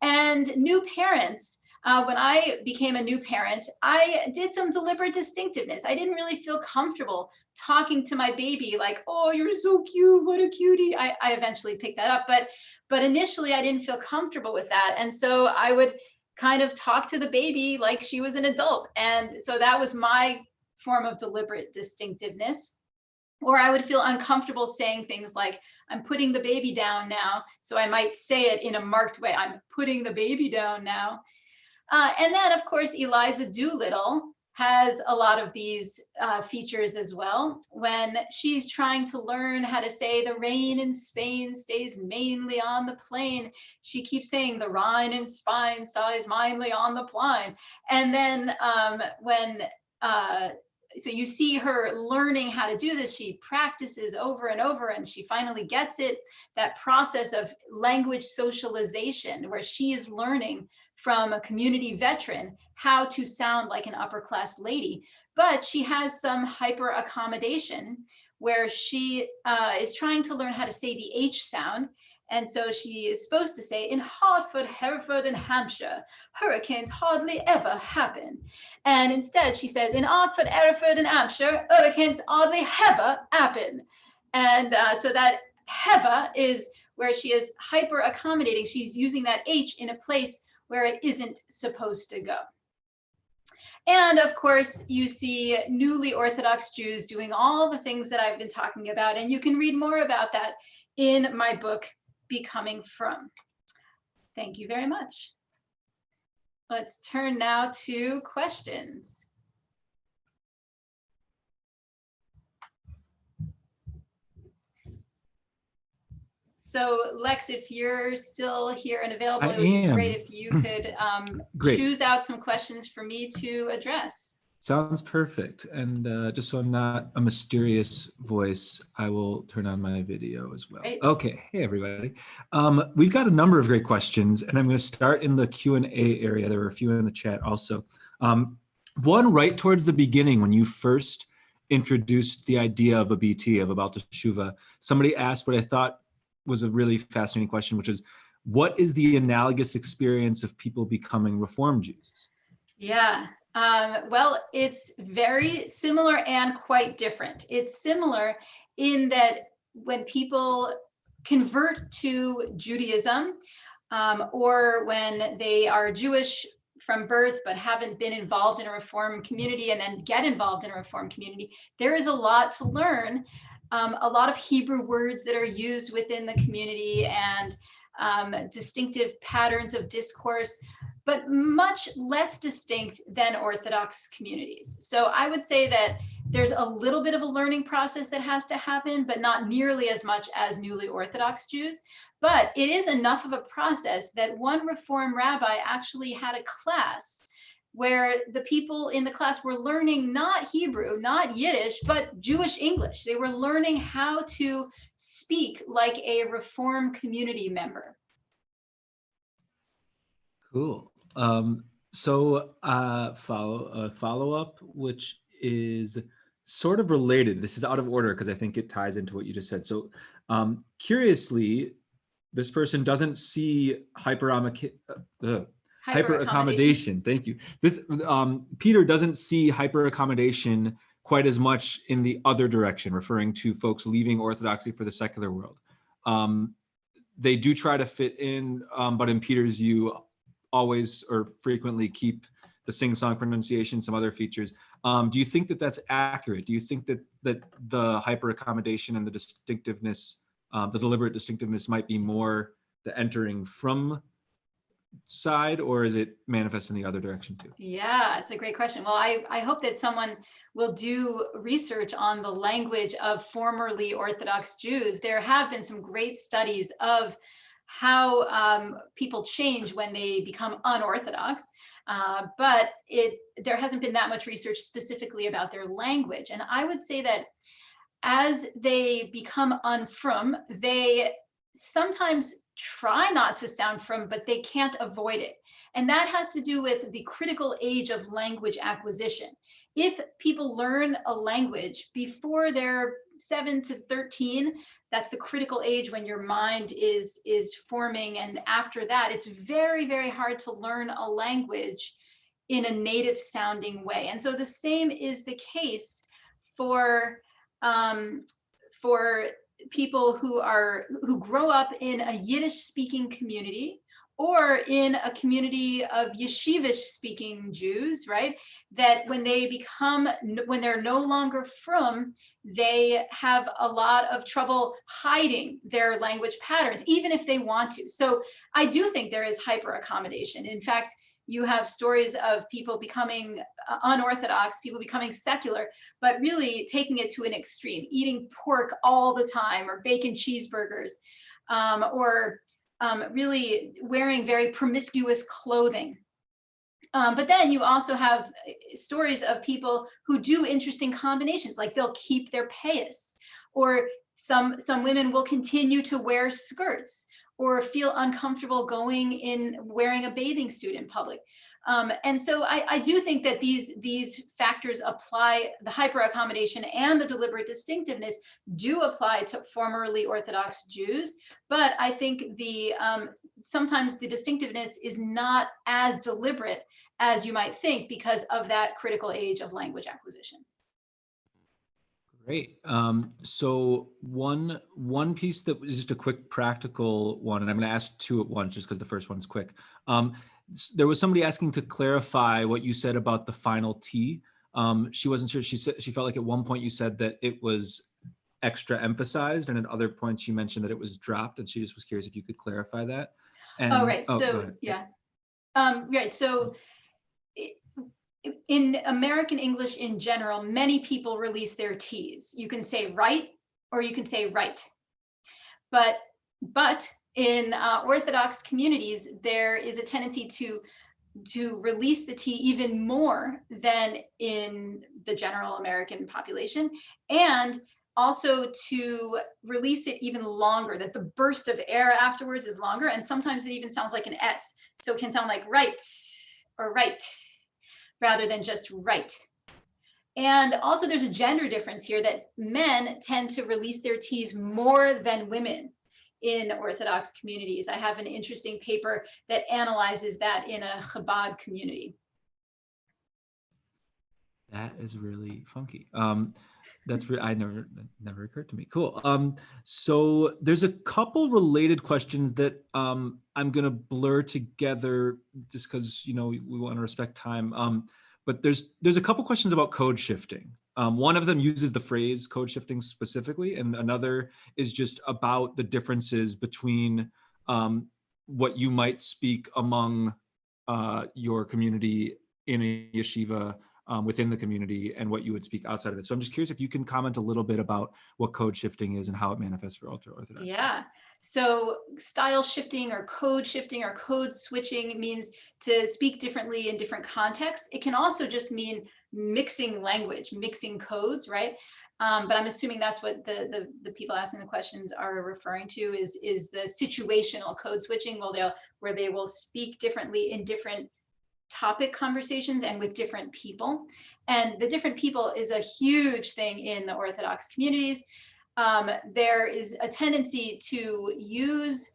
And new parents, uh, when I became a new parent, I did some deliberate distinctiveness. I didn't really feel comfortable talking to my baby like, oh, you're so cute, what a cutie. I, I eventually picked that up, but but initially I didn't feel comfortable with that. And so I would kind of talk to the baby like she was an adult. And so that was my form of deliberate distinctiveness. Or I would feel uncomfortable saying things like, I'm putting the baby down now. So I might say it in a marked way. I'm putting the baby down now. Uh, and then, of course, Eliza Doolittle has a lot of these uh, features as well. When she's trying to learn how to say the rain in Spain stays mainly on the plain, she keeps saying the Rhine in Spain stays mainly on the plain. And then um, when uh, so you see her learning how to do this. She practices over and over and she finally gets it. That process of language socialization where she is learning from a community veteran how to sound like an upper class lady. But she has some hyper accommodation where she uh, is trying to learn how to say the H sound and so she is supposed to say, in Hartford, Hereford, and Hampshire, hurricanes hardly ever happen. And instead, she says, in Hartford, Hereford, and Hampshire, hurricanes hardly ever happen. And uh, so that hever is where she is hyper accommodating. She's using that H in a place where it isn't supposed to go. And of course, you see newly Orthodox Jews doing all the things that I've been talking about. And you can read more about that in my book, Becoming Frum. Thank you very much. Let's turn now to questions. So Lex, if you're still here and available, I it would be great if you could um, choose out some questions for me to address. Sounds perfect. And uh, just so I'm not a mysterious voice, I will turn on my video as well. Okay. Hey, everybody. Um, we've got a number of great questions, and I'm going to start in the Q&A area. There were a few in the chat also. Um, one right towards the beginning when you first introduced the idea of a BT, of about Teshuva, somebody asked what I thought was a really fascinating question, which is, what is the analogous experience of people becoming Reform Jews? Yeah, um, well, it's very similar and quite different. It's similar in that when people convert to Judaism um, or when they are Jewish from birth but haven't been involved in a reform community and then get involved in a reform community, there is a lot to learn. Um, a lot of Hebrew words that are used within the community and um, distinctive patterns of discourse but much less distinct than Orthodox communities. So I would say that there's a little bit of a learning process that has to happen, but not nearly as much as newly Orthodox Jews. But it is enough of a process that one Reform rabbi actually had a class where the people in the class were learning not Hebrew, not Yiddish, but Jewish English. They were learning how to speak like a Reform community member. Cool. Um, so uh, follow a follow up, which is sort of related. This is out of order because I think it ties into what you just said. So um, curiously, this person doesn't see hyper uh, hyper accommodation. Thank you. This um, Peter doesn't see hyper accommodation quite as much in the other direction, referring to folks leaving Orthodoxy for the secular world. Um, they do try to fit in, um, but in Peter's view, always or frequently keep the sing-song pronunciation, some other features. Um, do you think that that's accurate? Do you think that that the hyper accommodation and the distinctiveness, um, the deliberate distinctiveness might be more the entering from side or is it manifest in the other direction too? Yeah, it's a great question. Well, I, I hope that someone will do research on the language of formerly Orthodox Jews. There have been some great studies of how um, people change when they become unorthodox. Uh, but it there hasn't been that much research specifically about their language. And I would say that as they become unfrum, they sometimes try not to sound frum, but they can't avoid it. And that has to do with the critical age of language acquisition. If people learn a language before they're 7 to 13, that's the critical age when your mind is is forming and after that it's very very hard to learn a language in a native sounding way and so the same is the case for um, for people who are who grow up in a Yiddish speaking community or in a community of yeshivish speaking Jews, right? That when they become, when they're no longer frum, they have a lot of trouble hiding their language patterns, even if they want to. So I do think there is hyper accommodation. In fact, you have stories of people becoming uh, unorthodox, people becoming secular, but really taking it to an extreme, eating pork all the time or bacon cheeseburgers, um, or um, really wearing very promiscuous clothing. Um, but then you also have uh, stories of people who do interesting combinations, like they'll keep their payas, or some some women will continue to wear skirts or feel uncomfortable going in wearing a bathing suit in public. Um, and so I, I, do think that these, these factors apply, the hyper accommodation and the deliberate distinctiveness do apply to formerly Orthodox Jews, but I think the um, sometimes the distinctiveness is not as deliberate as you might think because of that critical age of language acquisition. Great. Um, so one one piece that was just a quick practical one, and I'm going to ask two at once just because the first one's quick. Um, there was somebody asking to clarify what you said about the final T. Um, she wasn't sure. She said she felt like at one point you said that it was extra emphasized, and at other points you mentioned that it was dropped, and she just was curious if you could clarify that. And, oh right. Oh, so yeah. Um, right. So in American English in general, many people release their T's. You can say right or you can say right. But but in uh, Orthodox communities, there is a tendency to to release the T even more than in the general American population, and also to release it even longer, that the burst of air afterwards is longer, and sometimes it even sounds like an S. So it can sound like right or right rather than just right. And also there's a gender difference here that men tend to release their T's more than women in Orthodox communities. I have an interesting paper that analyzes that in a Chabad community. That is really funky. Um, that's I never never occurred to me. Cool. Um, so there's a couple related questions that um, I'm gonna blur together just because you know we, we want to respect time. Um, but there's there's a couple questions about code shifting. Um, one of them uses the phrase code shifting specifically, and another is just about the differences between um, what you might speak among uh, your community in a yeshiva um, within the community and what you would speak outside of it. So I'm just curious if you can comment a little bit about what code shifting is and how it manifests for ultra orthodox. Yeah. So style shifting or code shifting or code switching means to speak differently in different contexts. It can also just mean mixing language, mixing codes, right? Um, but I'm assuming that's what the, the, the people asking the questions are referring to is is the situational code switching. Well, they'll where they will speak differently in different topic conversations and with different people. And the different people is a huge thing in the Orthodox communities. Um, there is a tendency to use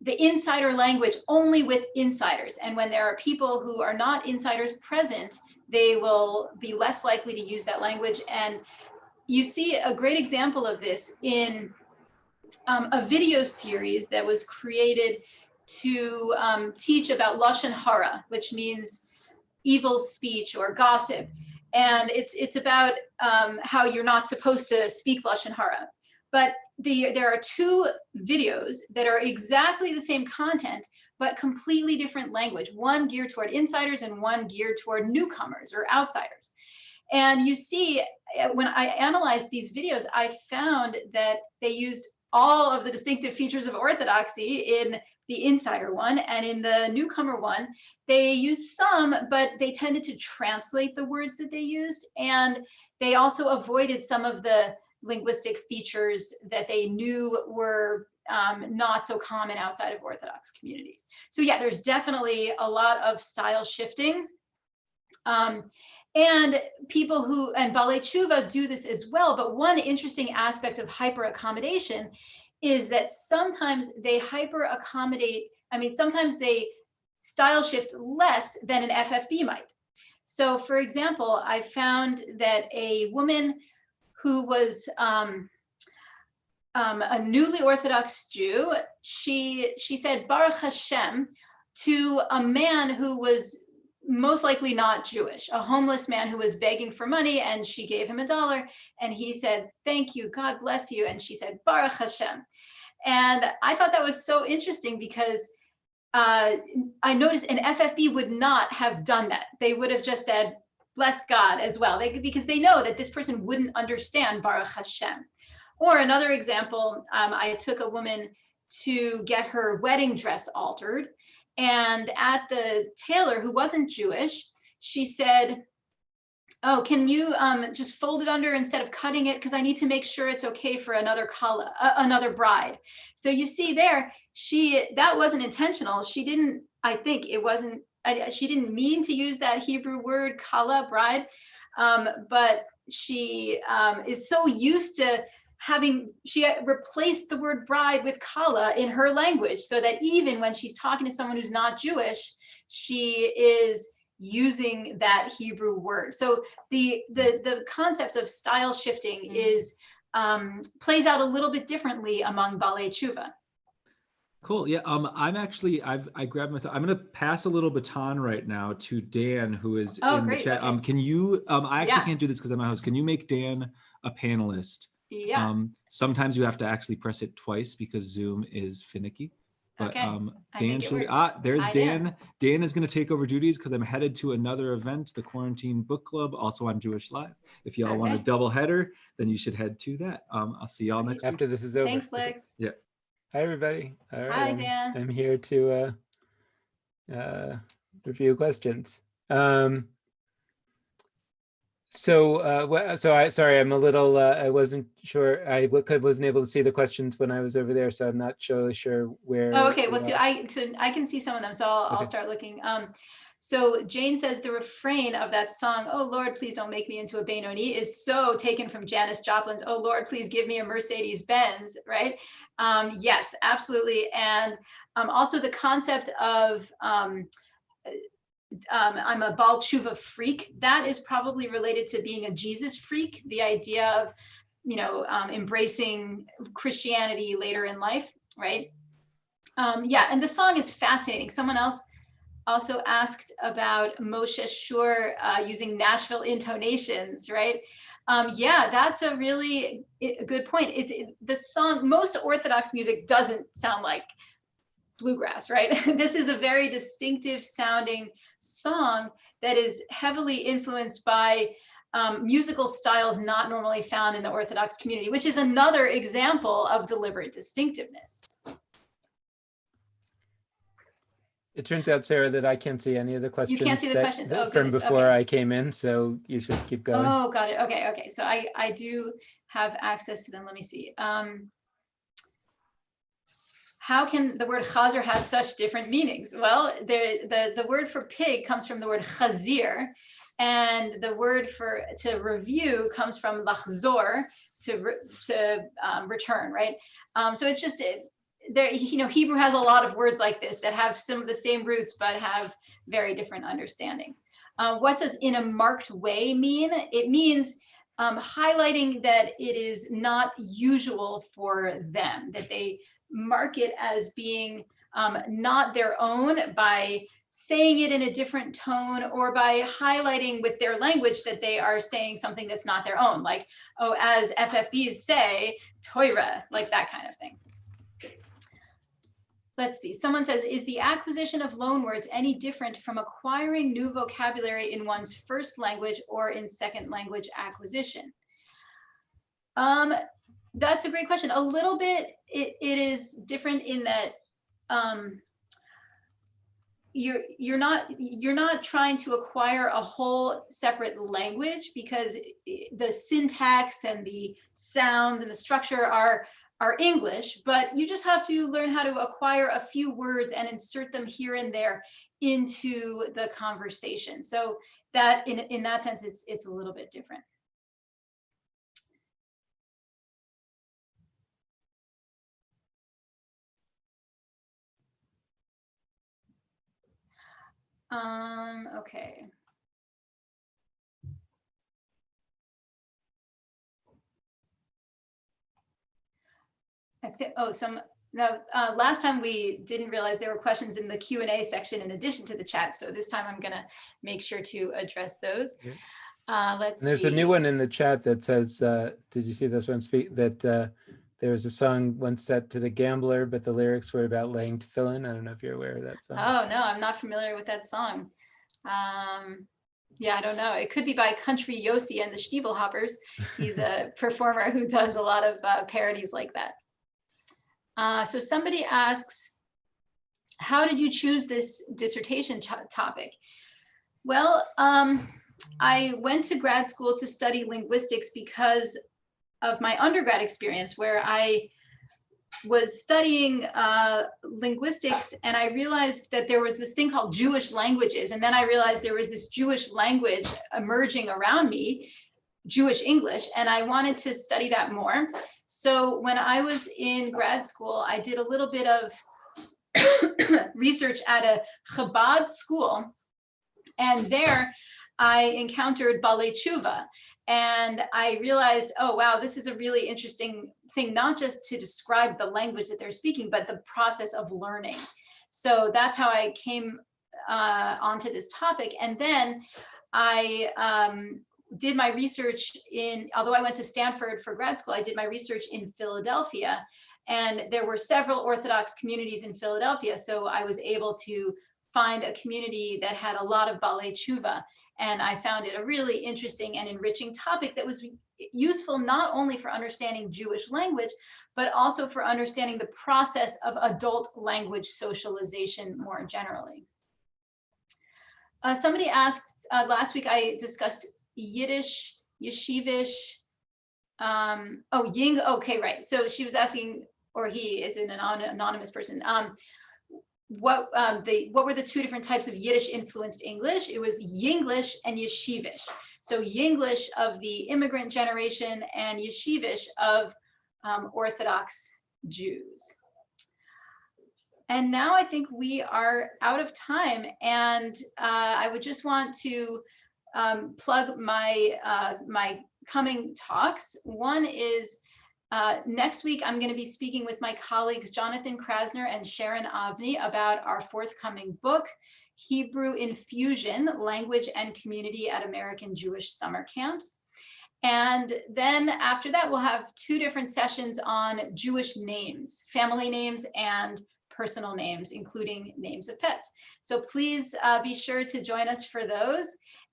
the insider language only with insiders. And when there are people who are not insiders present, they will be less likely to use that language. And you see a great example of this in um, a video series that was created to um, teach about lashon hara, which means evil speech or gossip. And it's it's about um, how you're not supposed to speak lashon hara. But the, there are two videos that are exactly the same content, but completely different language, one geared toward insiders and one geared toward newcomers or outsiders. And you see, eh, when I analyzed these videos, I found that they used all of the distinctive features of orthodoxy in the insider one and in the newcomer one they used some but they tended to translate the words that they used and they also avoided some of the linguistic features that they knew were um, not so common outside of orthodox communities. So yeah there's definitely a lot of style shifting. Um, and people who, and Tshuva do this as well, but one interesting aspect of hyper accommodation is that sometimes they hyper accommodate, I mean, sometimes they style shift less than an FFB might. So for example, I found that a woman who was um, um, a newly Orthodox Jew, she, she said Baruch Hashem to a man who was most likely not Jewish, a homeless man who was begging for money and she gave him a dollar and he said, thank you, God bless you. And she said, Baruch Hashem. And I thought that was so interesting because uh, I noticed an FFB would not have done that. They would have just said, bless God as well, they, because they know that this person wouldn't understand Baruch Hashem. Or another example, um, I took a woman to get her wedding dress altered and at the tailor, who wasn't Jewish, she said, oh, can you um, just fold it under instead of cutting it? Because I need to make sure it's okay for another kala, uh, another bride. So you see there, she that wasn't intentional. She didn't, I think it wasn't, I, she didn't mean to use that Hebrew word kala, bride, um, but she um, is so used to having she replaced the word bride with kala in her language so that even when she's talking to someone who's not Jewish, she is using that Hebrew word. So the the the concept of style shifting mm -hmm. is um, plays out a little bit differently among Balei Tshuva. Cool. Yeah. Um, I'm actually I've I grabbed myself. I'm going to pass a little baton right now to Dan, who is oh, in great. the chat. Okay. Um, can you? Um, I actually yeah. can't do this because I'm a host. Can you make Dan a panelist? Yeah. Um, sometimes you have to actually press it twice because Zoom is finicky. But okay. um, Dan should, ah, there's Dan. Dan is going to take over duties because I'm headed to another event, the Quarantine Book Club. Also on Jewish Live. If y'all okay. want a double header, then you should head to that. Um, I'll see y'all next After week. this is over. Thanks, Lex. Yeah. Hi, everybody. All right, Hi, Dan. I'm, I'm here to uh, uh, review questions. Um, so, uh, so I, sorry, I'm a little, uh, I wasn't sure, I wasn't able to see the questions when I was over there, so I'm not really sure where. Oh, okay, well, so I, so I can see some of them, so I'll, okay. I'll start looking. Um, so Jane says the refrain of that song, "Oh Lord, please don't make me into a Benoni," is so taken from Janis Joplin's "Oh Lord, please give me a Mercedes Benz," right? Um, yes, absolutely, and um, also the concept of um, um, I'm a Baal Tshuva freak. That is probably related to being a Jesus freak, the idea of, you know, um, embracing Christianity later in life, right? Um, yeah, and the song is fascinating. Someone else also asked about Moshe Shur uh, using Nashville intonations, right? Um, yeah, that's a really a good point. It, it, the song, most Orthodox music doesn't sound like bluegrass, right? this is a very distinctive sounding song that is heavily influenced by um, musical styles not normally found in the Orthodox community, which is another example of deliberate distinctiveness. It turns out, Sarah, that I can't see any of the questions. You can't see the that, questions oh, from before okay. I came in, so you should keep going. Oh, got it. Okay, okay. So I I do have access to them. Let me see. Um, how can the word chazer have such different meanings? Well, the, the, the word for pig comes from the word chazir, and the word for to review comes from lachzor, to, to um, return, right? Um, so it's just, there, you know, Hebrew has a lot of words like this that have some of the same roots, but have very different understandings. Uh, what does in a marked way mean? It means um, highlighting that it is not usual for them, that they mark it as being um, not their own by saying it in a different tone or by highlighting with their language that they are saying something that's not their own, like, oh, as FFBs say, Toira, like that kind of thing. let's see, someone says, is the acquisition of loanwords any different from acquiring new vocabulary in one's first language or in second language acquisition? Um, that's a great question. A little bit, it, it is different in that um, you're you're not you're not trying to acquire a whole separate language because the syntax and the sounds and the structure are are English, but you just have to learn how to acquire a few words and insert them here and there into the conversation. So that in, in that sense, it's it's a little bit different. Um, okay. I think, oh, some, no, uh, last time we didn't realize there were questions in the Q and A section in addition to the chat. So this time I'm gonna make sure to address those. Yeah. Uh, let's And there's see. a new one in the chat that says, uh, did you see this one speak that uh, there was a song once set to the gambler, but the lyrics were about laying tefillin. I don't know if you're aware of that song. Oh, no, I'm not familiar with that song. Um, yeah, I don't know. It could be by Country Yossi and the Stiebelhoppers. He's a performer who does a lot of uh, parodies like that. Uh, so somebody asks, how did you choose this dissertation topic? Well, um, I went to grad school to study linguistics because of my undergrad experience where I was studying uh, linguistics and I realized that there was this thing called Jewish languages. And then I realized there was this Jewish language emerging around me, Jewish English, and I wanted to study that more. So when I was in grad school, I did a little bit of research at a Chabad school. And there I encountered Balei Tshuva. And I realized, oh, wow, this is a really interesting thing, not just to describe the language that they're speaking, but the process of learning. So that's how I came uh, onto this topic. And then I um, did my research in, although I went to Stanford for grad school, I did my research in Philadelphia. And there were several Orthodox communities in Philadelphia. So I was able to find a community that had a lot of Balei Tshuva. And I found it a really interesting and enriching topic that was useful not only for understanding Jewish language, but also for understanding the process of adult language socialization more generally. Uh, somebody asked uh, last week, I discussed Yiddish, Yeshivish, um, oh, Ying, okay, right. So she was asking, or he, it's an anonymous person, um, what um, the what were the two different types of Yiddish influenced English? It was Yinglish and Yeshivish. So Yinglish of the immigrant generation and Yeshivish of um, Orthodox Jews. And now I think we are out of time, and uh, I would just want to um, plug my uh, my coming talks. One is uh, next week, I'm going to be speaking with my colleagues Jonathan Krasner and Sharon Avni about our forthcoming book, Hebrew Infusion, Language and Community at American Jewish Summer Camps. And then after that, we'll have two different sessions on Jewish names, family names and personal names, including names of pets. So please uh, be sure to join us for those.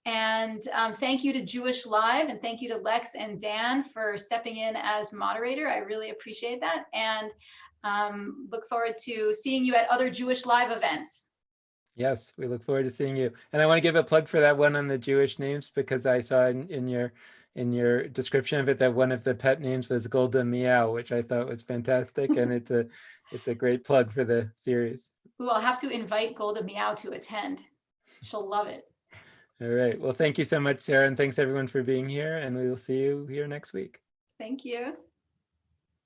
And um, thank you to Jewish Live and thank you to Lex and Dan for stepping in as moderator. I really appreciate that and um, look forward to seeing you at other Jewish Live events. Yes, we look forward to seeing you. And I want to give a plug for that one on the Jewish names because I saw in, in your in your description of it that one of the pet names was Golda Meow, which I thought was fantastic, and it's a it's a great plug for the series. Ooh, I'll have to invite Golda Meow to attend. She'll love it. All right. Well, thank you so much, Sarah, and thanks everyone for being here, and we will see you here next week. Thank you.